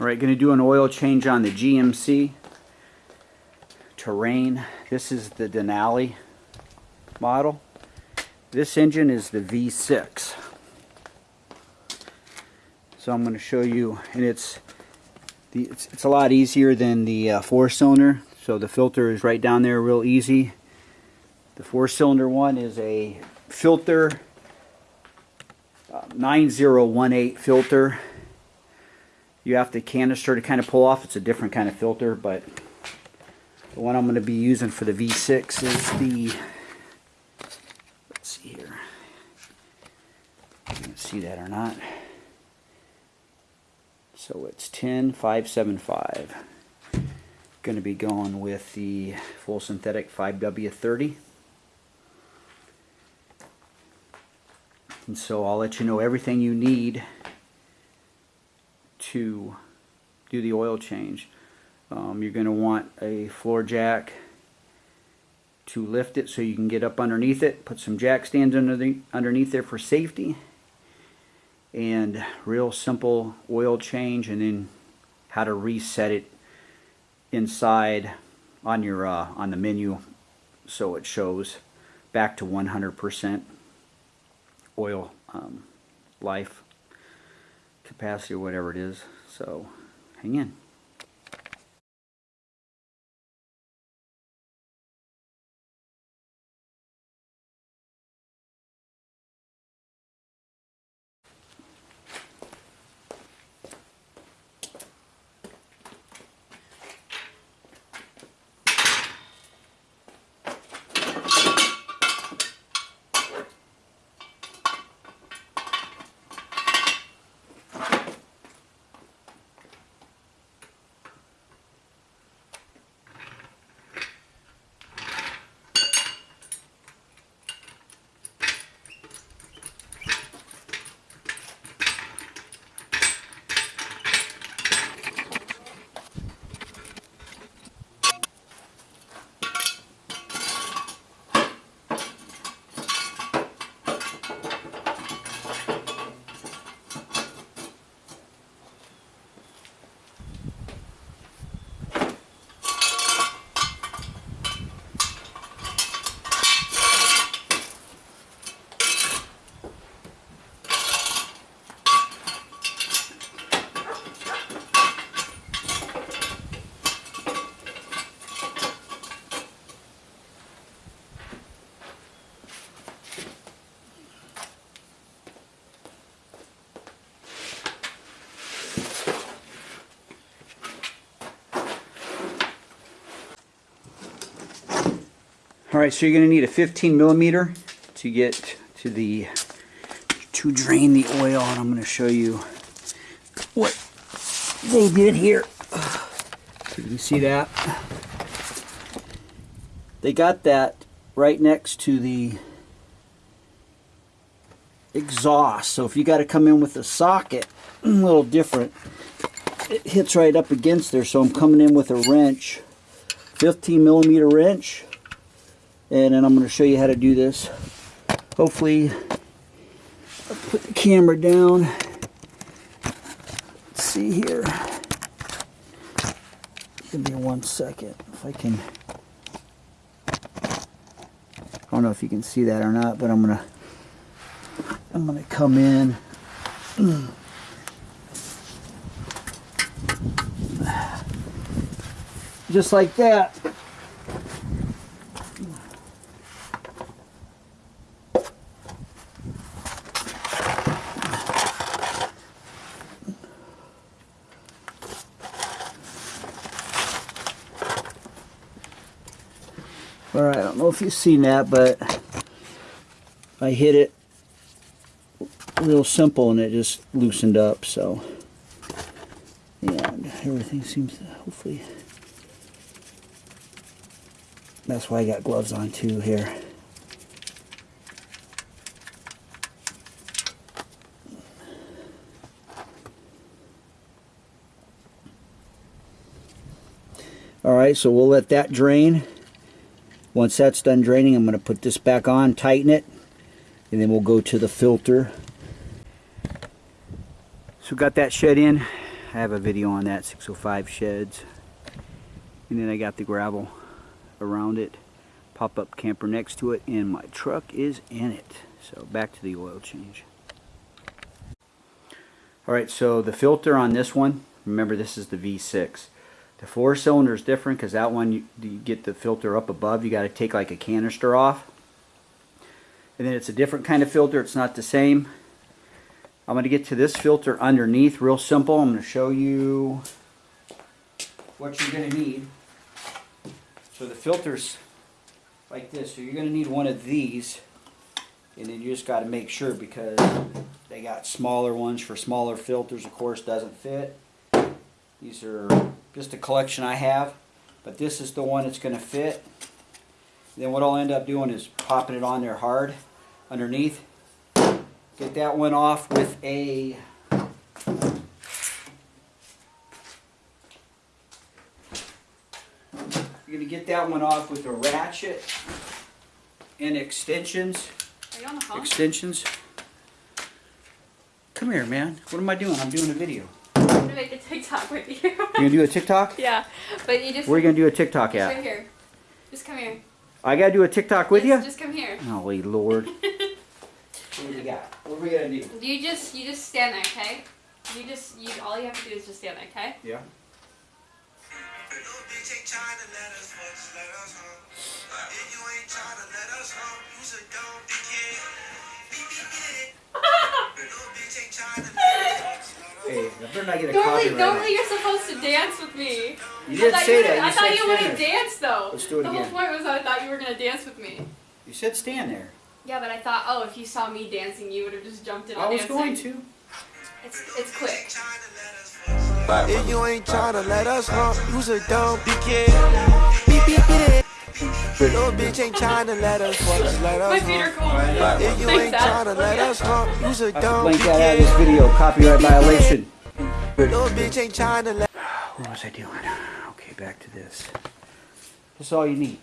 Alright, going to do an oil change on the GMC Terrain. This is the Denali model. This engine is the V6. So I'm going to show you, and it's the it's, it's a lot easier than the uh, four cylinder. So the filter is right down there, real easy. The four cylinder one is a filter, uh, 9018 filter you have the canister to kind of pull off. It's a different kind of filter, but the one I'm going to be using for the V6 is the, let's see here, you can see that or not. So it's 10575. Going to be going with the full synthetic 5W30. And so I'll let you know everything you need to do the oil change. Um, you're going to want a floor jack to lift it so you can get up underneath it. Put some jack stands under the, underneath there for safety. And real simple oil change and then how to reset it inside on your uh, on the menu so it shows back to 100% oil um, life capacity or whatever it is. So hang in. Alright, so you're going to need a 15 millimeter to get to the, to drain the oil, and I'm going to show you what they did here. So you can see that. They got that right next to the exhaust. So if you got to come in with a socket, a little different, it hits right up against there. So I'm coming in with a wrench, 15 millimeter wrench and then I'm going to show you how to do this. Hopefully, I'll put the camera down. Let's see here. Give me one second if I can. I don't know if you can see that or not, but I'm gonna I'm gonna come in. Just like that. Alright, I don't know if you've seen that, but I hit it real simple and it just loosened up, so and everything seems to hopefully that's why I got gloves on too here. Alright, so we'll let that drain. Once that's done draining, I'm going to put this back on, tighten it, and then we'll go to the filter. So got that shed in. I have a video on that 605 sheds and then I got the gravel around it pop-up camper next to it and my truck is in it so back to the oil change alright so the filter on this one remember this is the V6 the four cylinder is different because that one you, you get the filter up above you got to take like a canister off and then it's a different kind of filter it's not the same I'm going to get to this filter underneath real simple I'm going to show you what you're going to need so the filters like this. So you're going to need one of these. And then you just got to make sure because they got smaller ones for smaller filters, of course, doesn't fit. These are just a collection I have. But this is the one that's going to fit. Then what I'll end up doing is popping it on there hard underneath. Get that one off with a You're going to get that one off with a ratchet and extensions. Are you on the phone? Extensions. Come here, man. What am I doing? I'm doing a video. I'm gonna make a TikTok with you. You gonna do a TikTok? yeah, but you just. Where are you gonna do a TikTok just at? right here. Just come here. I gotta do a TikTok with Just- you? Just come here. Holy Lord. what do you got? What are we gonna do? You just you just stand there, okay? You just you all you have to do is just stand there, okay? Yeah. Little bitch ain't tryna let us fuck, just let us hump. If you ain't tryna let us hump, you's a dumb dickhead. Beep, beep, get it. Little bitch ain't tryna let us fuck, just let us Hey, I better not get a Normally, copyright. normally you're supposed to dance with me. You I didn't thought say you that. were- I You thought said you would have stand there. though. Let's do it the again. whole point was I thought you were gonna dance with me. You said stand there. Yeah, but I thought, oh, if you saw me dancing, you would have just jumped in on I was dancing. going to. It's it's quick. If you ain't tryna let us hump, you's a dumb dickhead. Little bitch ain't tryna let us fuck, just let My us feet are cold. If you ain't Dad. tryna let us hump, you's a I have dumb blank that out of this video. Copyright violation. Little bitch ain't tryna let What was I doing? Okay, back to this. That's all you need.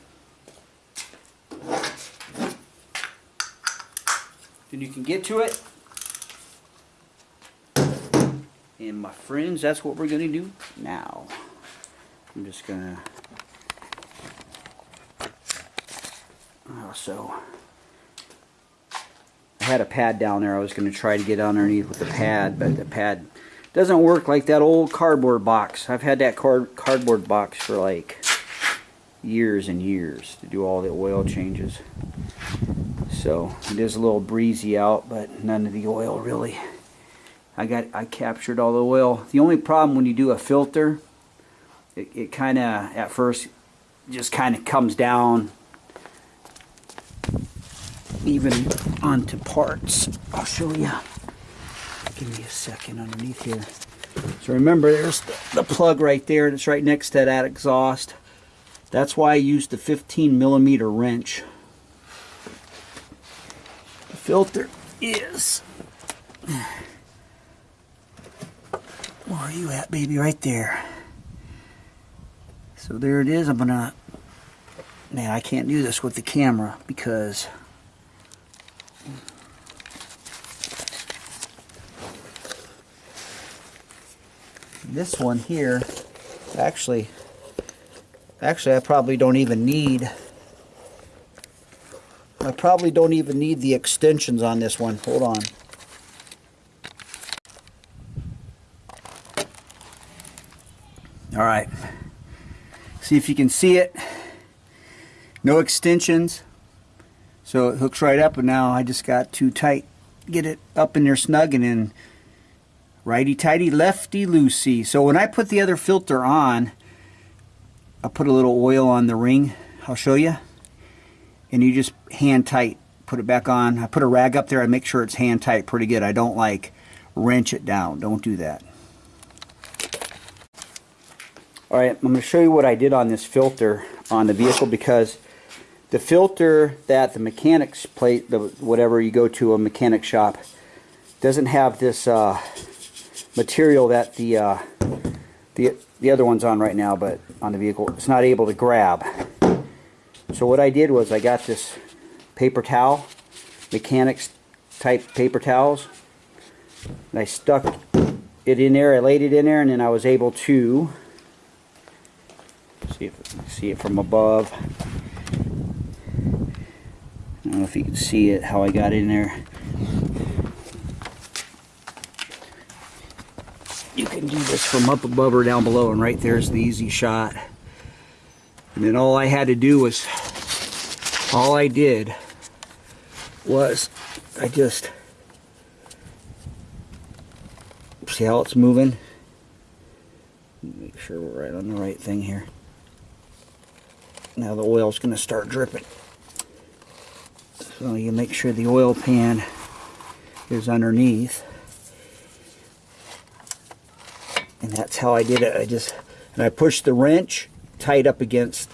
Then you can get to it. And my friends, that's what we're going to do now. I'm just going to... Oh, also, I had a pad down there. I was going to try to get underneath with the pad, but the pad doesn't work like that old cardboard box. I've had that card cardboard box for like years and years to do all the oil changes. So it is a little breezy out, but none of the oil really. I got I captured all the oil. The only problem when you do a filter, it, it kind of at first just kind of comes down even onto parts. I'll show you. Give me a second underneath here. So remember, there's the, plug right there. That's right next to that exhaust. That's why I used the 15 millimeter wrench. The filter is. Where are you at, baby? Right there. So there it is. I'm gonna. Man, I can't do this with the camera because. This one here actually actually I probably don't even need I probably don't even need the extensions on this one. Hold on. All right. See if you can see it. No extensions. So it hooks right up and now I just got too tight. Get it up in there snug and then righty tighty, lefty loosey. So when I put the other filter on, I put a little oil on the ring. I'll show you. And you just hand tight, put it back on. I put a rag up there. I make sure it's hand tight pretty good. I don't like wrench it down. Don't do that. All right, I'm going to show you what I did on this filter on the vehicle because the filter that the mechanics plate, the whatever you go to a mechanic shop, doesn't have this uh, material that the uh, the the other one's on right now, but on the vehicle, it's not able to grab. So what I did was I got this paper towel, mechanics type paper towels, and I stuck it in there. I laid it in there, and then I was able to see if see it from above. I don't know if you can see it how I got in there. You can do this from up above or down below, and right there's the easy shot. And then all I had to do was, all I did was, I just see how it's moving. Make sure we're right on the right thing here. Now the oil's going to start dripping. So you make sure the oil pan is underneath. And that's how I did it. I just and I pushed the wrench tight up against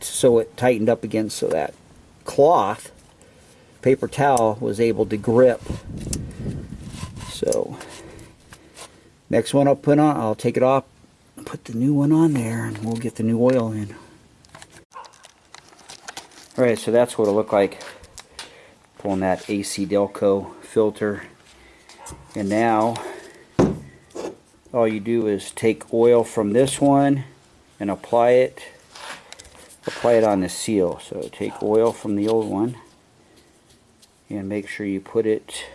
so it tightened up against so that cloth paper towel was able to grip. So next one I'll put on, I'll take it off, put the new one on there, and we'll get the new oil in. Alright, so that's what it looked like pulling that AC Delco filter. And now all you do is take oil from this one and apply it apply it on the seal. So take oil from the old one and make sure you put it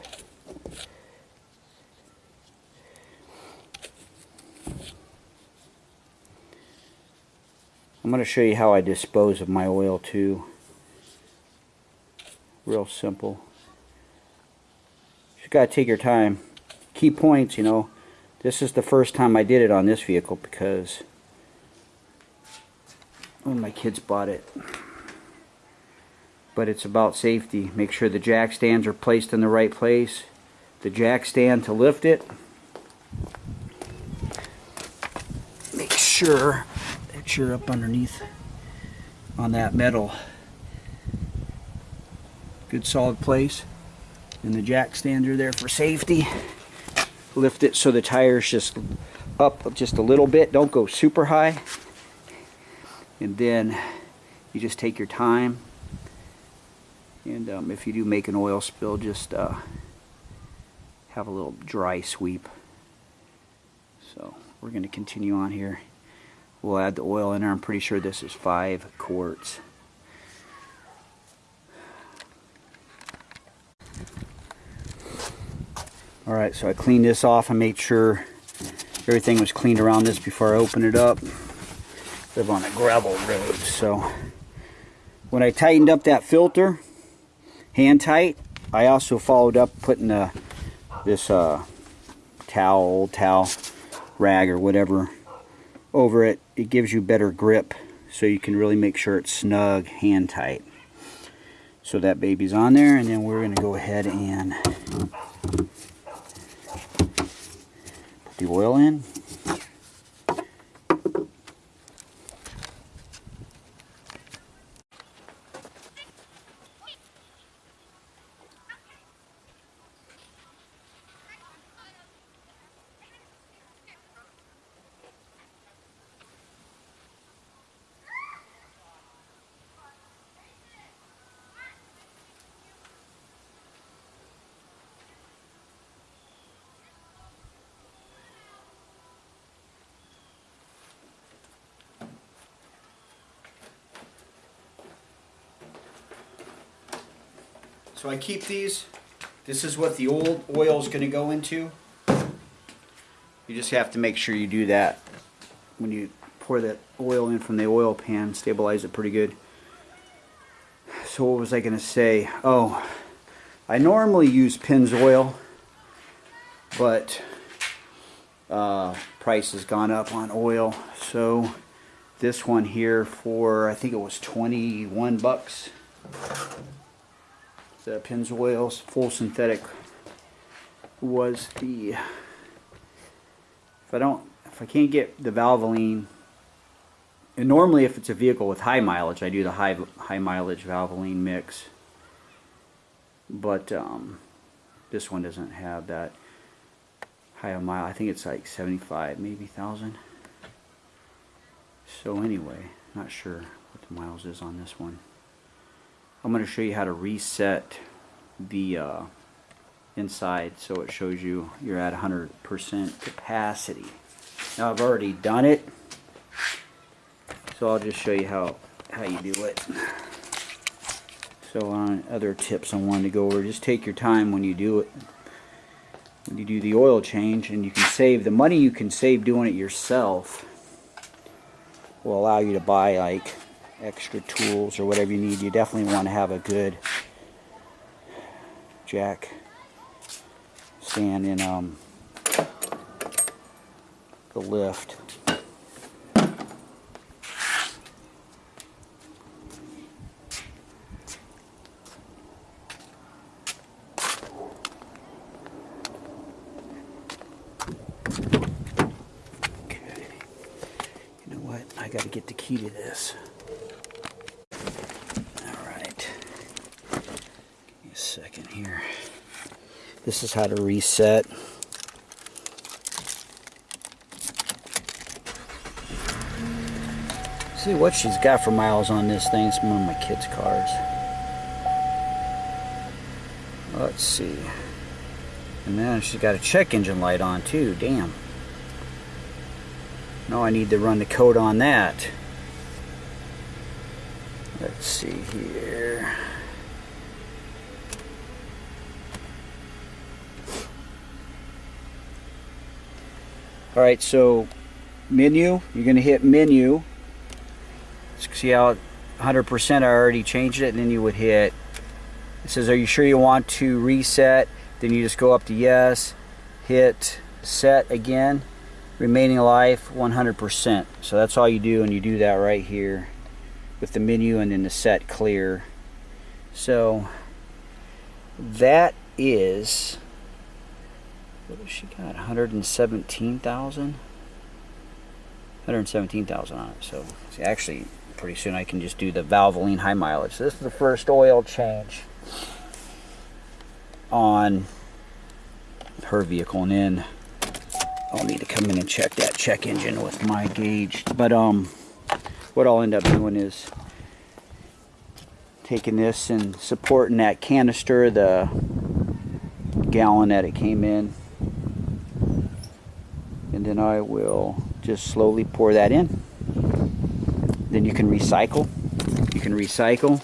I'm going to show you how I dispose of my oil too. Real simple. You got to take your time. Key points you know this is the first time I did it on this vehicle because when my kids bought it. But it's about safety. Make sure the jack stands are placed in the right place. The jack stand to lift it. Make sure that you're up underneath on that metal. Good solid place. And the jack stands are there for safety lift it so the tires just up just a little bit. Don't go super high. And then you just take your time. And um, if you do make an oil spill just uh, have a little dry sweep. So we're going to continue on here. We'll add the oil in there. I'm pretty sure this is five quarts Alright, so I cleaned this off. I made sure everything was cleaned around this before I opened it up. Live on a gravel road, so when I tightened up that filter, hand tight, I also followed up putting uh, this uh, towel, old towel, rag or whatever over it. It gives you better grip so you can really make sure it's snug, hand tight. So that baby's on there and then we're going to go ahead and the oil in. So I keep these. This is what the old oil is going to go into. You just have to make sure you do that when you pour that oil in from the oil pan. Stabilize it pretty good. So what was I going to say? Oh, I normally use Pennzoil, but uh, price has gone up on oil. So this one here for, I think it was 21 bucks the Pennzoil's full synthetic was the if I don't if I can't get the Valvoline and normally if it's a vehicle with high mileage I do the high high mileage Valvoline mix. But um, this one doesn't have that high a mile I think it's like 75 maybe thousand. So anyway not sure what the miles is on this one I'm going to show you how to reset the uh, inside so it shows you you're at 100% capacity. Now I've already done it so I'll just show you how how you do it. So on other tips I wanted to go over just take your time when you do it when you do the oil change and you can save the money you can save doing it yourself will allow you to buy like extra tools or whatever you need you definitely want to have a good jack stand in um, the lift Okay. You know what? I got to get the key to this. All right. Give a here. This is how to reset. See what she's got for miles on this thing. It's one of my kids' cars. Let's see. And then she's got a check engine light on too. Damn. Now I need to run the code on that. Let's see here. All right, so menu, you're going to hit menu. See how 100% I already changed it, and then you would hit. It says, Are you sure you want to reset? Then you just go up to yes, hit set again remaining life 100% so that's all you do and you do that right here with the menu and then the set clear so that is what has she got 117,000 117,000 on it so see, actually pretty soon I can just do the Valvoline high mileage so this is the first oil change on her vehicle and then I'll need to come in and check that check engine with my gauge. But um, what I'll end up doing is taking this and supporting that canister, the gallon that it came in. Then I will just slowly pour that in. Then you can recycle. You can recycle.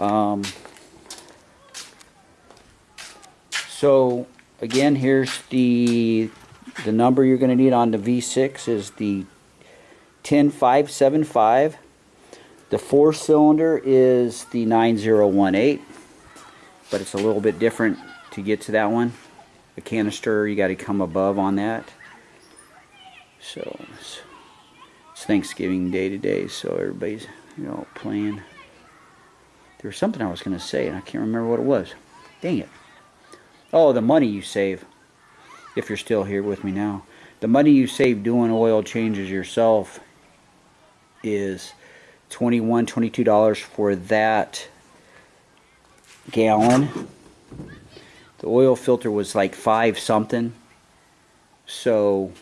Um, so again, here's the the number you're going to need on the V6 is the 10575. The four cylinder is the 9018, but it's a little bit different to get to that one. The canister, you got to come above on that. So it's, it's Thanksgiving Day today, so everybody's you know playing. There was something I was going to say, and I can't remember what it was. Dang it. Oh, the money you save if you're still here with me now. The money you save doing oil changes yourself is 21 $22 for that gallon. The oil filter was like five something. So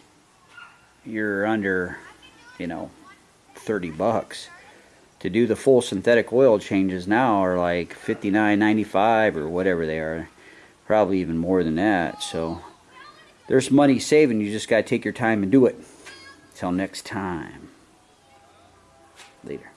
you're under, you know, 30 bucks. To do the full synthetic oil changes now are like 59.95 or whatever they are. Probably even more than that. So there's money saving. You just got to take your time and do it. Till next time. Later.